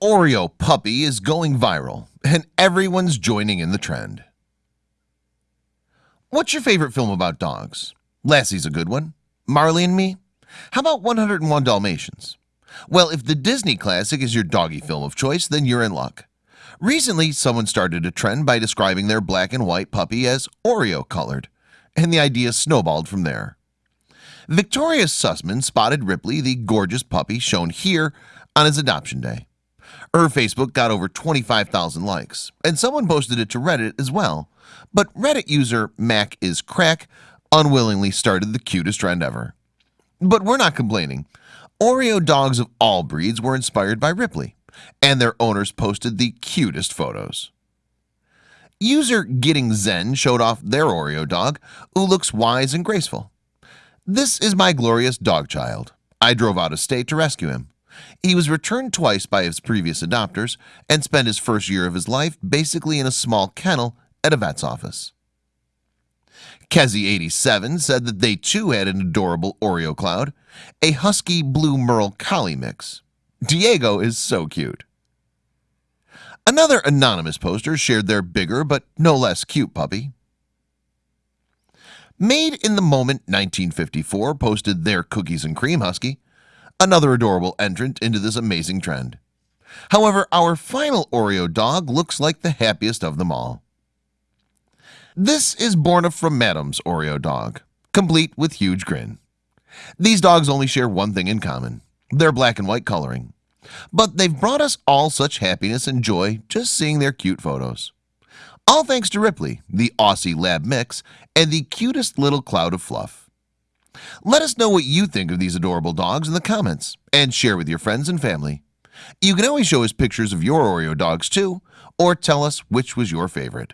Oreo puppy is going viral and everyone's joining in the trend. What's your favorite film about dogs? Lassie's a good one. Marley and me? How about 101 Dalmatians? Well, if the Disney classic is your doggy film of choice, then you're in luck. Recently someone started a trend by describing their black and white puppy as Oreo colored and the idea snowballed from there. Victoria Sussman spotted Ripley the gorgeous puppy shown here on his adoption day her Facebook got over 25,000 likes. And someone posted it to Reddit as well. But Reddit user Mac is crack unwillingly started the cutest trend ever. But we're not complaining. Oreo dogs of all breeds were inspired by Ripley and their owners posted the cutest photos. User getting Zen showed off their Oreo dog who looks wise and graceful. This is my glorious dog child. I drove out of state to rescue him he was returned twice by his previous adopters and spent his first year of his life basically in a small kennel at a vet's office. Kezi 87 said that they too had an adorable Oreo cloud a husky blue Merle Collie mix. Diego is so cute. Another anonymous poster shared their bigger but no less cute puppy. Made in the moment 1954 posted their cookies and cream husky another adorable entrant into this amazing trend. However, our final Oreo dog looks like the happiest of them all. This is born from Madam's Oreo dog complete with huge grin. These dogs only share one thing in common They're black and white coloring. But they've brought us all such happiness and joy just seeing their cute photos. All thanks to Ripley the Aussie lab mix and the cutest little cloud of fluff let us know what you think of these adorable dogs in the comments and share with your friends and family. You can always show us pictures of your Oreo dogs too or tell us which was your favorite